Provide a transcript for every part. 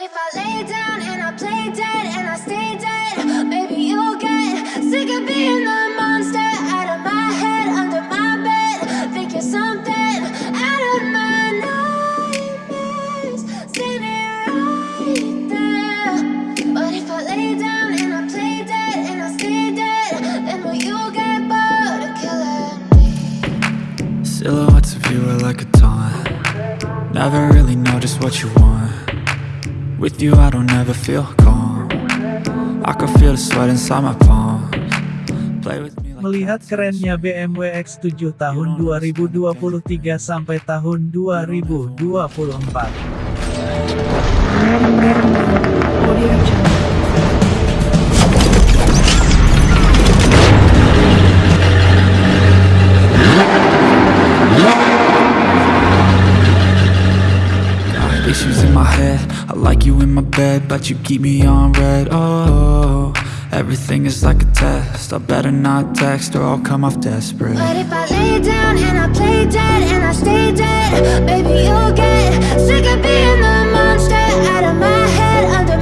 But if I lay down and I play dead and I stay dead, maybe you'll get sick of being the monster out of my head, under my bed. Think you're something out of my nightmares, standing right there. But if I lay down and I play dead and I stay dead, then will you get bored of killing me? Silhouettes of you are like a taunt Never really know just what you want With you I don't ever feel calm. I can feel the sweat inside my palms. Play with me Melihat kerennya BMW X7 tahun 2023 sampai tahun 2024. Like you in my bed But you keep me on red. Oh, everything is like a test. I better not text or I'll come off desperate. But if I lay down and I play dead and I stay dead, maybe you'll get sick of being the monster out of my head, under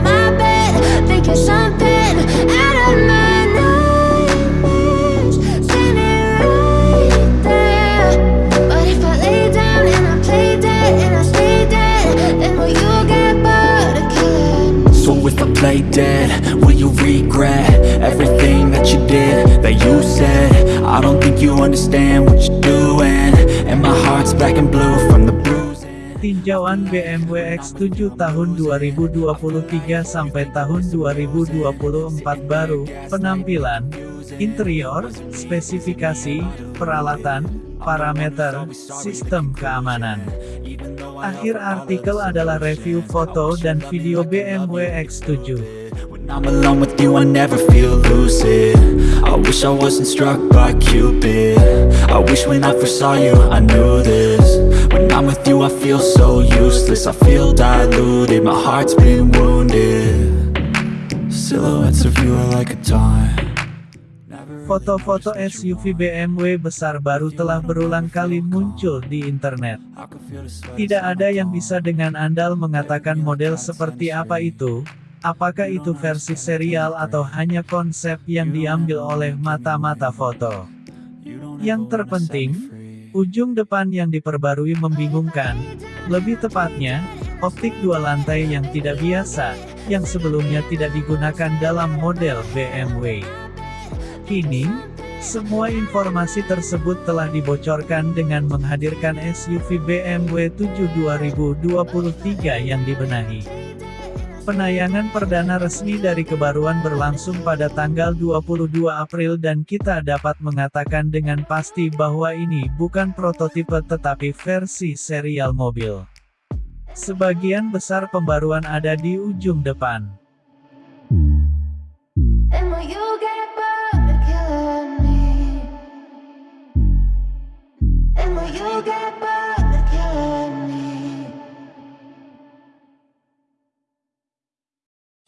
play dead, will you regret everything that you did, that you said? I don't think you understand what you're doing, and my heart's black and blue from the bruising. Tinjauan BMW X7 tahun 2023 sampai tahun 2024 baru, penampilan, interior, spesifikasi, peralatan, parameter, sistem keamanan. Akhir artikel adalah review foto dan video BMW X7. When I'm alone with you, I never feel lucid. I wish I wasn't struck by Cupid. I wish when I first saw you, I knew this. When I'm with you, I feel so useless. I feel diluted, my heart's been wounded. Silhouettes of you are like a taunt. Foto-foto SUV BMW besar baru telah berulang kali muncul di internet. Tidak ada yang bisa dengan andal mengatakan model seperti apa itu, apakah itu versi serial atau hanya konsep yang diambil oleh mata-mata foto. Yang terpenting, ujung depan yang diperbarui membingungkan, lebih tepatnya, optik dua lantai yang tidak biasa, yang sebelumnya tidak digunakan dalam model BMW. Kini, semua informasi tersebut telah dibocorkan dengan menghadirkan SUV BMW 7 2023 yang dibenahi. Penayangan perdana resmi dari kebaruan berlangsung pada tanggal 22 April dan kita dapat mengatakan dengan pasti bahwa ini bukan prototipe tetapi versi serial mobil. Sebagian besar pembaruan ada di ujung depan.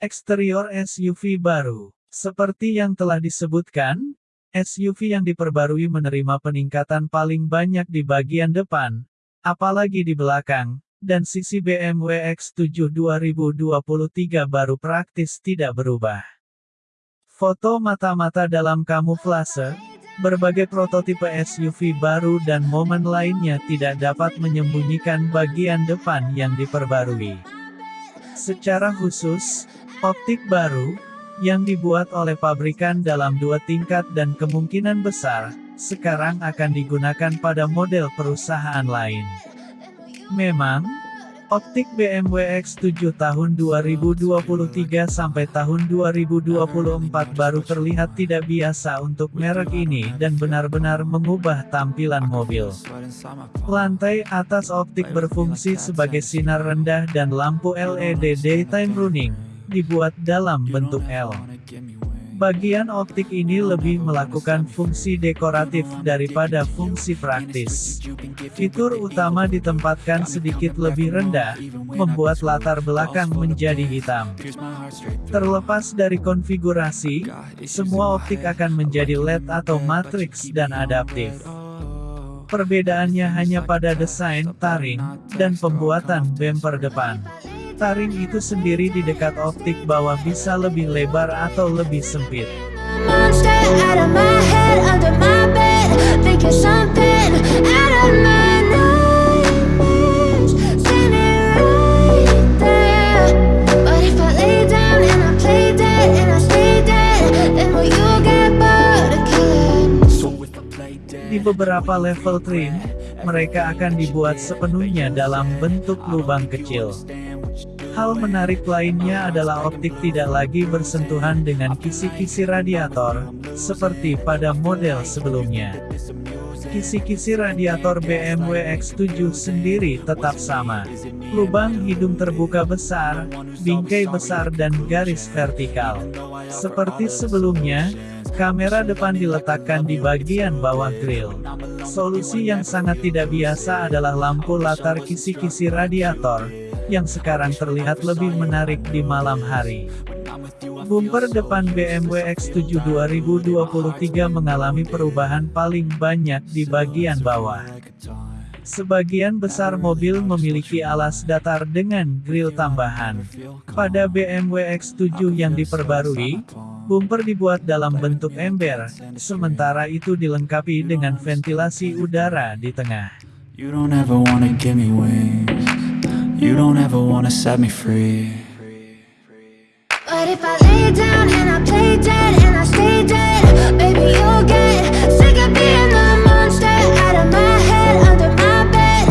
Eksterior SUV baru. Seperti yang telah disebutkan, SUV yang diperbarui menerima peningkatan paling banyak di bagian depan, apalagi di belakang, dan sisi BMW X7 2023 baru praktis tidak berubah. Foto mata-mata dalam kamuflase, berbagai prototipe SUV baru dan momen lainnya tidak dapat menyembunyikan bagian depan yang diperbarui. Secara khusus, optik baru, yang dibuat oleh pabrikan dalam dua tingkat dan kemungkinan besar, sekarang akan digunakan pada model perusahaan lain. Memang, optik BMW X7 tahun 2023 sampai tahun 2024 baru terlihat tidak biasa untuk merek ini dan benar-benar mengubah tampilan mobil. Lantai atas optik berfungsi sebagai sinar rendah dan lampu LED daytime running, dibuat dalam bentuk L. Bagian optik ini lebih melakukan fungsi dekoratif daripada fungsi praktis. Fitur utama ditempatkan sedikit lebih rendah, membuat latar belakang menjadi hitam. Terlepas dari konfigurasi, semua optik akan menjadi LED atau matriks dan adaptif. Perbedaannya hanya pada desain, taring, dan pembuatan bumper depan. Taring itu sendiri di dekat optik bawah bisa lebih lebar atau lebih sempit. Di beberapa level trim, mereka akan dibuat sepenuhnya dalam bentuk lubang kecil. Hal menarik lainnya adalah optik tidak lagi bersentuhan dengan kisi-kisi radiator, seperti pada model sebelumnya. Kisi-kisi radiator BMW X7 sendiri tetap sama. Lubang hidung terbuka besar, bingkai besar dan garis vertikal. Seperti sebelumnya, kamera depan diletakkan di bagian bawah grill. Solusi yang sangat tidak biasa adalah lampu latar kisi-kisi radiator, yang sekarang terlihat lebih menarik di malam hari. Bumper depan BMW X7 2023 mengalami perubahan paling banyak di bagian bawah. Sebagian besar mobil memiliki alas datar dengan grill tambahan. Pada BMW X7 yang diperbarui, bumper dibuat dalam bentuk ember, sementara itu dilengkapi dengan ventilasi udara di tengah. You don't ever wanna set me free But if I lay down and I play dead and I stay dead, baby you'll get sick of being the monster out of my head, under my bed.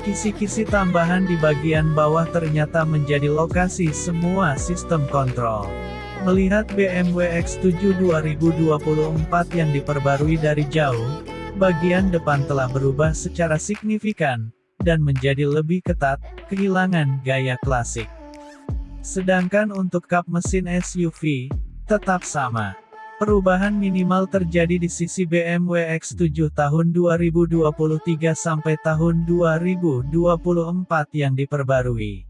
Kisi-kisi tambahan di bagian bawah ternyata menjadi lokasi semua sistem kontrol. Melihat BMW X7 2024 yang diperbarui dari jauh, bagian depan telah berubah secara signifikan, dan menjadi lebih ketat, kehilangan gaya klasik. Sedangkan untuk kap mesin SUV, tetap sama. Perubahan minimal terjadi di sisi BMW X7 tahun 2023 sampai tahun 2024 yang diperbarui.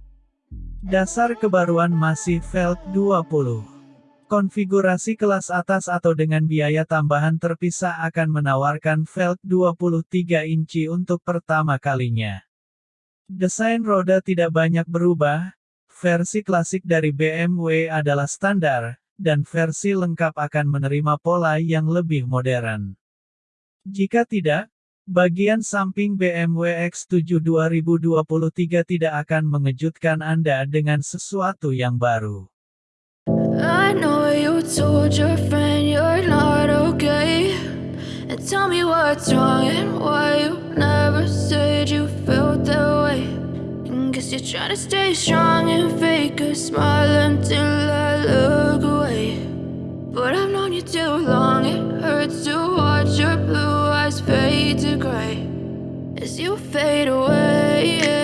Dasar kebaruan masih Velt 20. Konfigurasi kelas atas atau dengan biaya tambahan terpisah akan menawarkan Velt 23 inci untuk pertama kalinya. Desain roda tidak banyak berubah, versi klasik dari BMW adalah standar, dan versi lengkap akan menerima pola yang lebih modern. Jika tidak, bagian samping BMW X7 2023 tidak akan mengejutkan Anda dengan sesuatu yang baru. I know you told your friend you're not okay. And tell me what's wrong and why you never said you felt that way. And guess you're trying to stay strong and fake a smile until I look away. But I've known you too long, it hurts to watch your blue eyes fade to gray as you fade away.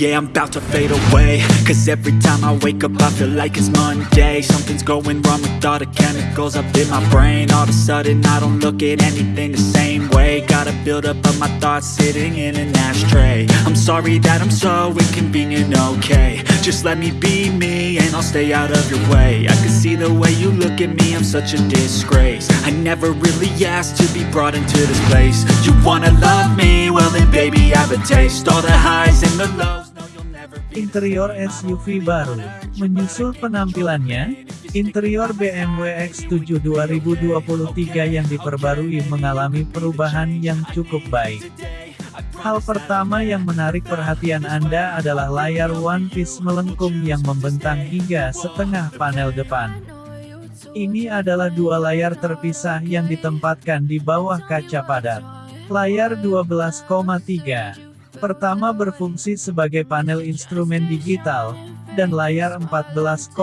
Yeah, I'm about to fade away. Cause every time I wake up I feel like it's Monday. Something's going wrong with all the chemicals up in my brain. All of a sudden I don't look at anything the same way. Gotta build up of my thoughts sitting in an ashtray. I'm sorry that I'm so inconvenient, okay. Just let me be me and I'll stay out of your way. I can see the way you look at me, I'm such a disgrace. I never really asked to be brought into this place. You wanna love me? Well then baby have a taste. All the highs and the lows Interior SUV baru. Menyusul penampilannya, interior BMW X7 2023 yang diperbarui mengalami perubahan yang cukup baik. Hal pertama yang menarik perhatian Anda adalah layar One Piece melengkung yang membentang hingga setengah panel depan. Ini adalah dua layar terpisah yang ditempatkan di bawah kaca padat. Layar 12,3. Pertama berfungsi sebagai panel instrumen digital, dan layar 14,9.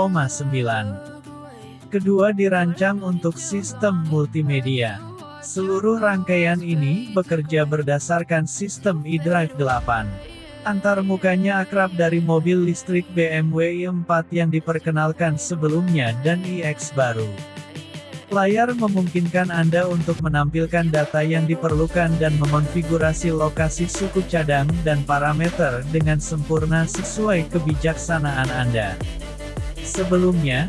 Kedua dirancang untuk sistem multimedia. Seluruh rangkaian ini bekerja berdasarkan sistem eDrive 8. Antar mukanya akrab dari mobil listrik BMW i4 yang diperkenalkan sebelumnya dan iX baru. Layar memungkinkan Anda untuk menampilkan data yang diperlukan dan mengonfigurasi lokasi suku cadang dan parameter dengan sempurna sesuai kebijaksanaan Anda. Sebelumnya,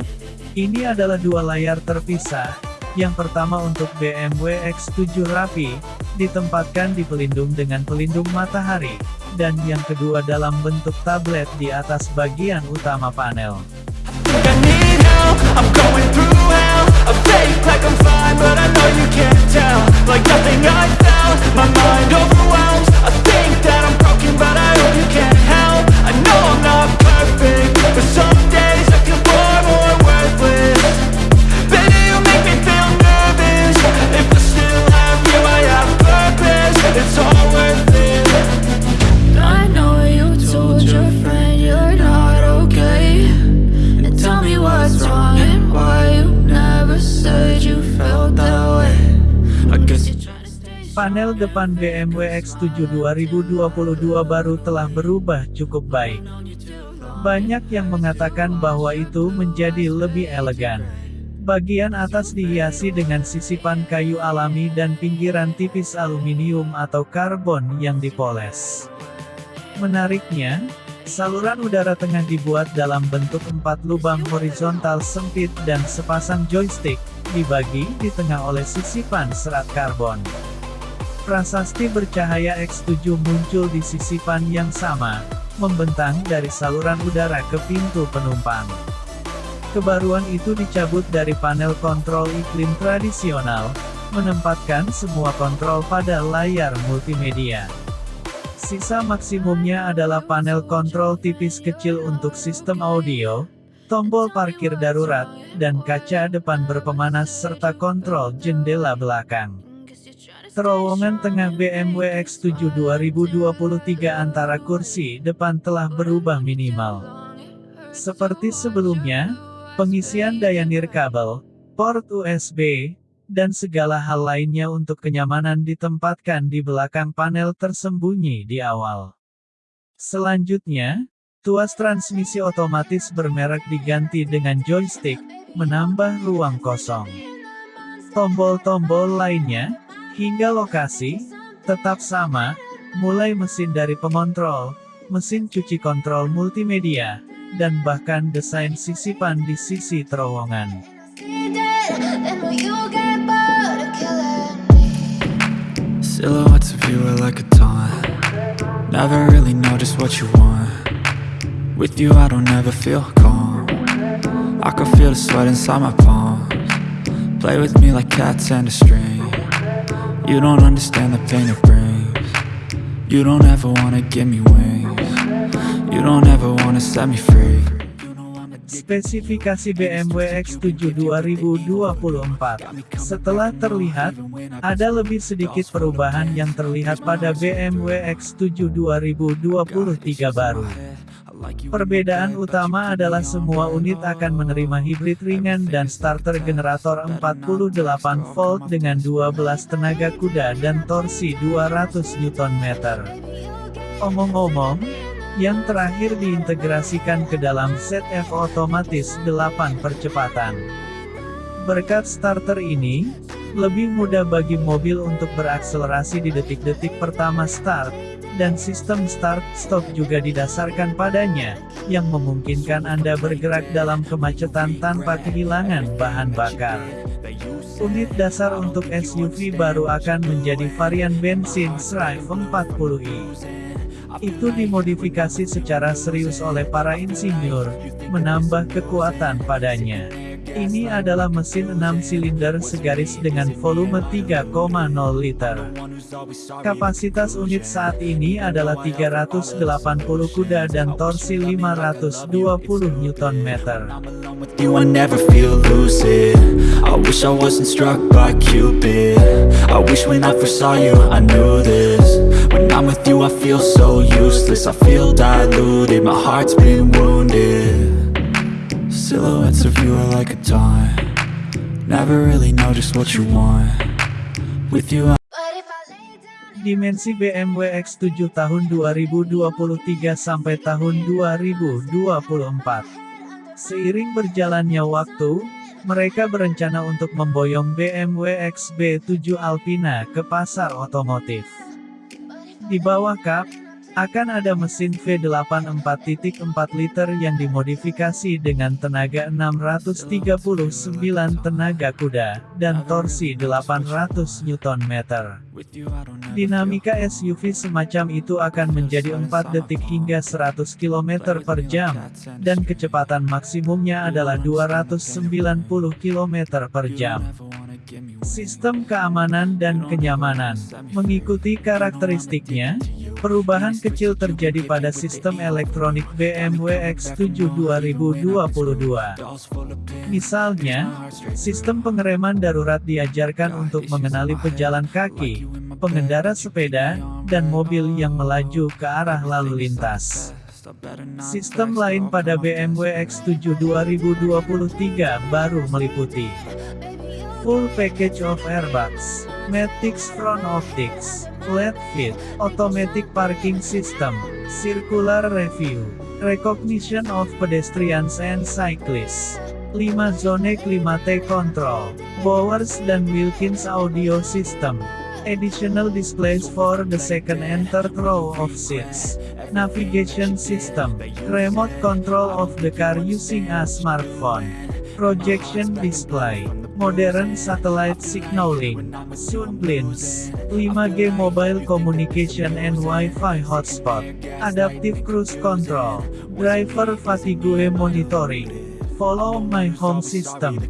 ini adalah dua layar terpisah, Yang pertama untuk BMW X7 Rapi, ditempatkan di pelindung dengan pelindung matahari, dan yang kedua dalam bentuk tablet di atas bagian utama panel. I fake like I'm fine, but I know you can't tell. Like nothing I found, my mind overwhelms I think that I'm broken, but I hope you can't help. I know I'm not perfect, but some Panel depan BMW X7 2022 baru telah berubah cukup baik. Banyak yang mengatakan bahwa itu menjadi lebih elegan. Bagian atas dihiasi dengan sisipan kayu alami dan pinggiran tipis aluminium atau karbon yang dipoles. Menariknya, saluran udara tengah dibuat dalam bentuk empat lubang horizontal sempit dan sepasang joystick, dibagi di tengah oleh sisipan serat karbon. Prasasti bercahaya X7 muncul di sisipan yang sama, membentang dari saluran udara ke pintu penumpang. Kebaruan itu dicabut dari panel kontrol iklim tradisional, menempatkan semua kontrol pada layar multimedia. Sisa maksimumnya adalah panel kontrol tipis kecil untuk sistem audio, tombol parkir darurat, dan kaca depan berpemanas serta kontrol jendela belakang. Terowongan tengah BMW X7 2023 antara kursi depan telah berubah minimal. Seperti sebelumnya, pengisian daya nirkabel, port USB, dan segala hal lainnya untuk kenyamanan ditempatkan di belakang panel tersembunyi di awal. Selanjutnya, tuas transmisi otomatis bermerek diganti dengan joystick, menambah ruang kosong. Tombol-tombol lainnya, hingga lokasi, tetap sama, mulai mesin dari pengontrol, mesin cuci kontrol multimedia, dan bahkan desain sisipan di sisi terowongan. Play with me like cats and a string You don't understand the pain it brings. You don't ever wanna give me wings. You don't ever wanna set me free. Spesifikasi BMW X7 2024 Setelah terlihat, ada lebih sedikit perubahan yang terlihat pada BMW X7 2023 baru. Perbedaan utama adalah semua unit akan menerima hibrid ringan dan starter generator 48 volt dengan 12 tenaga kuda dan torsi 200 Nm. Omong-omong, yang terakhir diintegrasikan ke dalam ZF otomatis 8 percepatan. Berkat starter ini, lebih mudah bagi mobil untuk berakselerasi di detik-detik pertama start, dan sistem start-stop juga didasarkan padanya, yang memungkinkan Anda bergerak dalam kemacetan tanpa kehilangan bahan bakar. Unit dasar untuk SUV baru akan menjadi varian bensin Strive 40i. Itu dimodifikasi secara serius oleh para insinyur, menambah kekuatan padanya. Ini adalah mesin 6 silinder segaris dengan volume 3,0 liter. Kapasitas unit saat ini adalah 380 kuda dan torsi 520 Nm. I feel so useless. I feel diluted, my heart's been wounded Silhouettes of you are like a taunt Never really know just what you want With you, Dimensi BMW X7 tahun 2023 sampai tahun 2024. Seiring berjalannya waktu, mereka berencana untuk memboyong BMW XB7 Alpina ke pasar otomotif. Di bawah kap, Akan ada mesin V8 4.4 liter yang dimodifikasi dengan tenaga 639 tenaga kuda, dan torsi 800 Nm. Dinamika SUV semacam itu akan menjadi 4 detik hingga 100 km per jam, dan kecepatan maksimumnya adalah 290 km per jam. Sistem keamanan dan kenyamanan mengikuti karakteristiknya, Perubahan kecil terjadi pada sistem elektronik BMW X7 2022. Misalnya, sistem pengereman darurat diajarkan untuk mengenali pejalan kaki, pengendara sepeda, dan mobil yang melaju ke arah lalu lintas. Sistem lain pada BMW X7 2023 baru meliputi Full package of airbags, Matrix front optics, LED fit, automatic parking system, circular review, recognition of pedestrians and cyclists, 5 zone climate control, Bowers dan Wilkins audio system, additional displays for the second and third row of seats, navigation system, remote control of the car using a smartphone, projection display, modern satellite signaling, sound blinds, 5G mobile communication and Wi-Fi hotspot, adaptive cruise control, driver fatigue monitoring, follow my home system.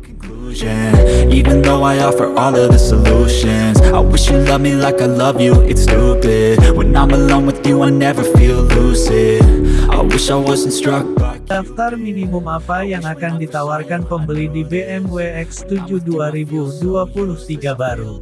Even though I offer all of the solutions I wish you loved me like I love you, it's stupid. When I'm alone with you I never feel lucid. I wish I wasn't struck by Daftar minimum apa yang akan ditawarkan pembeli di BMW X7 2023 baru?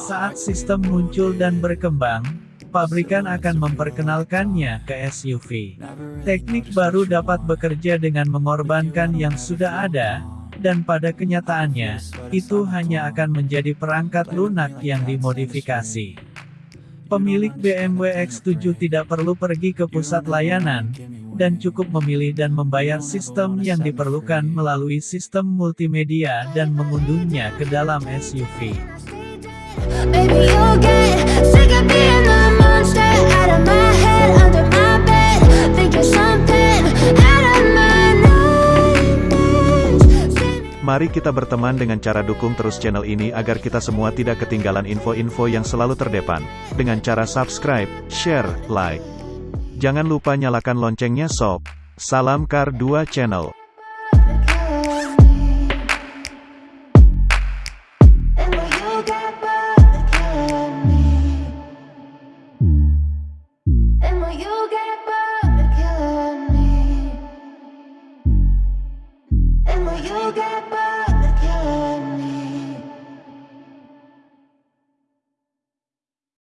Saat sistem muncul dan berkembang, pabrikan akan memperkenalkannya ke SUV. Teknik baru dapat bekerja dengan mengorbankan yang sudah ada, dan pada kenyataannya, itu hanya akan menjadi perangkat lunak yang dimodifikasi. Pemilik BMW X7 tidak perlu pergi ke pusat layanan, dan cukup memilih dan membayar sistem yang diperlukan melalui sistem multimedia dan mengunduhnya ke dalam SUV. Mari kita berteman dengan cara dukung terus channel ini agar kita semua tidak ketinggalan info-info yang selalu terdepan. Dengan cara subscribe, share, like. Jangan lupa nyalakan loncengnya sob. Salam Kar 2 Channel.